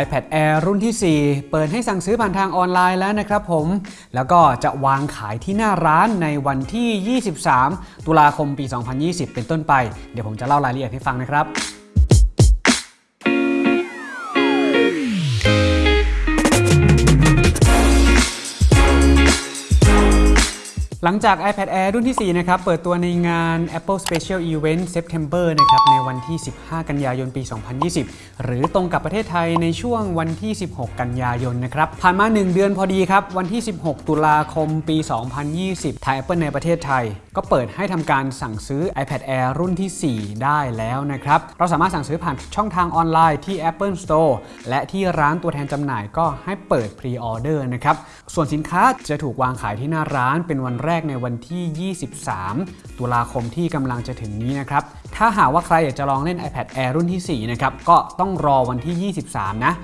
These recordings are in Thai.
iPad Air รุ่นที่ 4 เปิดให้สั่งซื้อผ่านทางออนไลน์แล้วนะครับผม แล้วก็จะวางขายที่หน้าร้านในวันที่ 23 ตุลาคมปี 2020 เป็นต้นไป เดี๋ยวผมจะเล่ารายละเอียดให้ฟังนะครับ หลังจาก iPad Air รุ่นที่ 4 นะครับ เปิดตัวในงาน Apple Special Event September นะครับ ในวันที่ 15 กันยายน ปี 2020 หรือตรงกับประเทศไทยในช่วงวันที่ 16 กันยายนนะครับ ผ่านมา 1 เดือนพอดีครับ วันที่ 16 ตุลาคม ปี 2020 ทาง Apple ในประเทศไทย ก็เปิดให้ทำการสั่งซื้อ iPad Air รุ่นที่ 4 ได้แล้วนะครับ เราสามารถสั่งซื้อผ่านช่องทางออนไลน์ที่ Apple Store และที่ร้านตัวแทนจำหน่ายก็ให้เปิด Pre-order นะครับ ส่วนสินค้าจะถูกวางขายที่หน้าร้านเป็นวันแรกในวันที่ 23 ตุลาคมที่กำลังจะถึงนี้นะครับ ถ้าหากว่าใครอยากจะลองเล่น iPad Air รุ่นที่ 4 นะครับ ก็ต้องรอวันที่ 23 นะ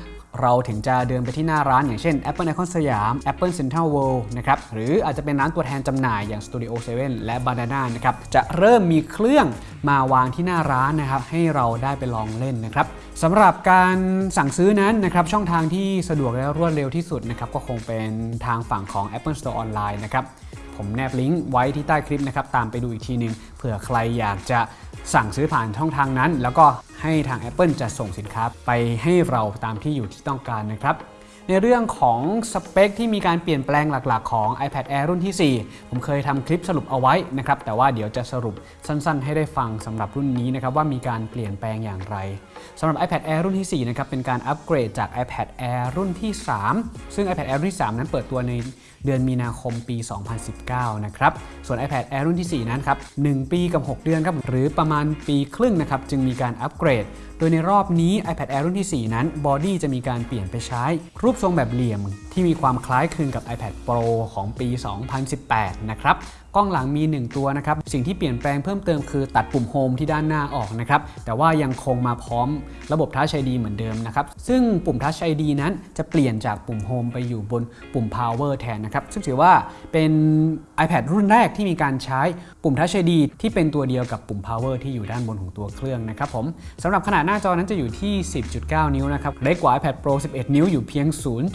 เราถึงจะเดินไปที่หน้าร้านอย่างเช่น Apple Icon สยาม Apple Central World นะครับ หรืออาจจะเป็นร้านตัวแทนจำหน่ายอย่าง Studio 7 และ Banana นะครับ จะเริ่มมีเครื่องมาวางที่หน้าร้านนะครับ ให้เราได้ไปลองเล่นนะครับสำหรับการสั่งซื้อนั้นนะครับ ช่องทางที่สะดวกและรวดเร็วที่สุดนะครับ ก็คงเป็นทางฝั่งของ Apple Store Online นะครับ ผมแนบลิงก์ไว้ที่ใต้คลิปนะครับตามไปดูอีกทีหนึ่งเผื่อใครอยากจะสั่งซื้อผ่านช่องทางนั้น แล้วก็ให้ทาง Apple จะส่งสินค้าไปให้เราตามที่อยู่ที่ต้องการนะครับในเรื่องของสเปคที่มีการเปลี่ยนแปลงหลักๆ ของ iPad Air รุ่นที่ 4 ผมเคยทำคลิปสรุปเอาไว้นะครับ แต่ว่าเดี๋ยวจะสรุปสั้นๆ ให้ได้ฟังสำหรับรุ่นนี้นะครับ ว่ามีการเปลี่ยนแปลงอย่างไรสำหรับ iPad Air รุ่นที่ 4 นะครับ เป็นการอัปเกรดจาก iPad Air รุ่นที่ 3 ซึ่ง iPad Air รุ่นที่ 3 นั้นเปิดตัวในเดือนมีนาคมปี 2019 นะครับ ส่วน iPad Air รุ่นที่ 4 นั้นครับ 1 ปีกับ 6 เดือนครับ หรือประมาณปีครึ่งนะครับ จึงมีการอัปเกรด โดยในรอบนี้ iPad Air รุ่นที่ 4 นั้น บอดี้จะมีการเปลี่ยนไปใช้ รูปทรงแบบเหลี่ยม ที่มีความคล้ายคลึงกับ iPad Pro ของปี 2018 นะครับกล้องหลังมี 1 ตัวนะครับ สิ่งที่เปลี่ยนแปลงเพิ่มเติมคือตัดปุ่มโฮมที่ด้านหน้าออกนะครับ แต่ว่ายังคงมาพร้อมระบบ Touch ID เหมือนเดิมนะครับ ซึ่งปุ่ม Touch ID นั้นจะเปลี่ยนจากปุ่มโฮมไปอยู่บนปุ่ม Power แทนนะครับ ซึ่งถือว่าเป็น iPad รุ่นแรกที่มีการใช้ปุ่ม Touch ID ที่เป็นตัวเดียวกับปุ่ม Power ที่อยู่ด้านบนของตัวเครื่องนะครับผมสำหรับขนาดหน้าจอนั้นจะอยู่ที่ 10.9 นิ้วนะครับเล็กกว่า iPad Pro 11 นิ้วอยู่เพียง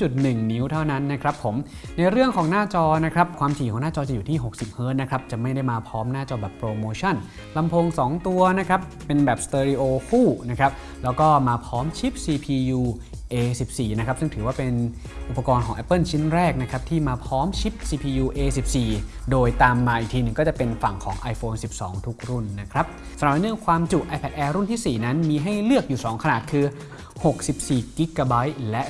0.1 นิ้วเท่านั้นนะครับผมในเรื่องของหน้าจอนะครับความถี่ของหน้าจอจะอยู่ที่60 Hz นะครับจะไม่ได้มาพร้อมหน้าจอแบบโปรโมชั่นลำโพง 2 ตัวนะครับเป็นแบบสเตอริโอคู่นะครับแล้วก็มาพร้อมชิป CPU A14 นะครับซึ่งถือว่าเป็นอุปกรณ์ของ Apple ชิ้นแรกนะครับที่มาพร้อมชิป CPU A14 โดยตามมาอีกทีหนึ่งก็จะเป็นฝั่งของ iPhone 12 ทุกรุ่นนะครับสำหรับเรื่องความจุ iPad Air รุ่นที่ 4 นั้นมีให้เลือกอยู่ 2 ขนาดคือ 64 g b และ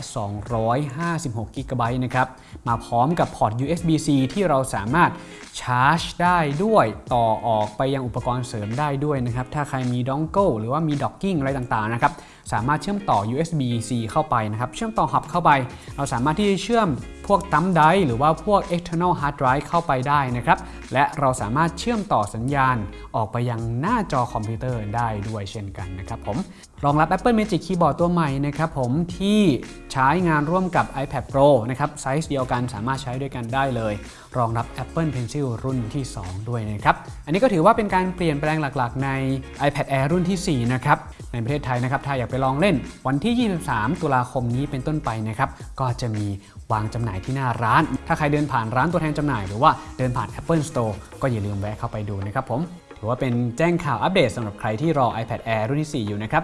256 g b นะครับ มาพร้อมกับพอร์ต USB-C ที่เราสามารถชาร์จได้ด้วยต่อออกไปยังอุปกรณ์เสริมได้ด้วยนะครับ ถ้าใครมี dongle หรือว่ามี docking อะไรต่างๆนะครับ สามารถเชื่อมต่อ USB-C เข้าไปนะครับ เชื่อมต่อ hub เข้าไป เราสามารถที่จะเชื่อมพวก thumb drive หรือว่าพวก external hard drive เข้าไปได้นะครับ และเราสามารถเชื่อมต่อสัญญาณออกไปยังหน้าจอคอมพิวเตอร์ได้ด้วยเช่นกันนะครับผมรองรับ Apple Magic Keyboard ตัวใหม่นะครับผมที่ใช้งานร่วมกับ iPad Pro นะครับไซส์เดียวกันสามารถใช้ด้วยกันได้เลย รองรับ Apple Pencil รุ่นที่ 2 ด้วยนะครับอันนี้ก็ถือว่าเป็นการเปลี่ยนแปลงหลักๆ ใน iPad Air รุ่นที่ 4 นะครับในประเทศไทยนะครับถ้าอยากไปลองเล่นวันที่ 23 ตุลาคมนี้เป็นต้นไปนะครับก็จะมีวางจำหน่ายที่หน้าร้าน ถ้าใครเดินผ่านร้านตัวแทนจำหน่าย หรือว่าเดินผ่าน Apple Store ก็อย่าลืมแวะเข้าไปดูนะครับผมถือว่าเป็นแจ้งข่าวอัปเดตสำหรับใครที่รอ iPad Air รุ่นที่ 4 อยู่นะครับ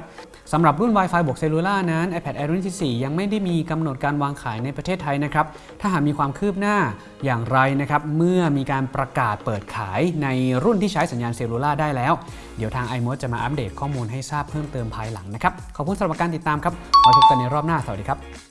สำหรับรุ่น Wi-Fi บวกเซลลูล่านั้น iPad Air รุ่นที่ 4 ยังไม่ได้มีกำหนดการวางขายในประเทศไทยนะครับ ถ้าหากมีความคืบหน้าอย่างไรนะครับ เมื่อมีการประกาศเปิดขายในรุ่นที่ใช้สัญญาณเซลลูล่าได้แล้ว เดี๋ยวทาง iMode จะมาอัปเดตข้อมูลให้ทราบเพิ่มเติมภายหลังนะครับ ขอบคุณสำหรับการติดตามครับไว้พบกันในรอบหน้า สวัสดีครับ